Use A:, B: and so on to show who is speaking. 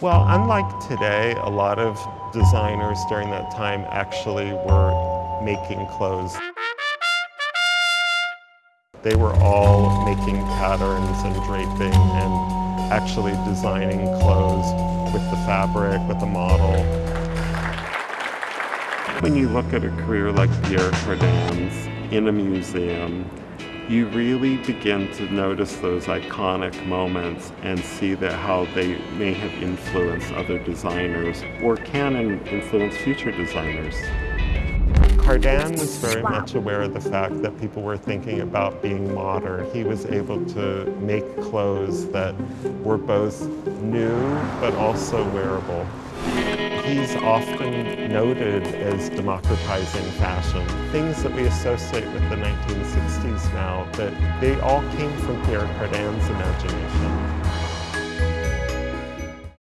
A: Well, unlike today, a lot of designers during that time actually were making clothes. They were all making patterns and draping and actually designing clothes with the fabric, with the model. When you look at a career like Pierre Cardin's in a museum, you really begin to notice those iconic moments and see that how they may have influenced other designers or can influence future designers. Cardin was very much aware of the fact that people were thinking about being modern. He was able to make clothes that were both new but also wearable. He's often noted as democratizing fashion. Things that we associate with the 1960s now, that they all came from Pierre Cardin's imagination.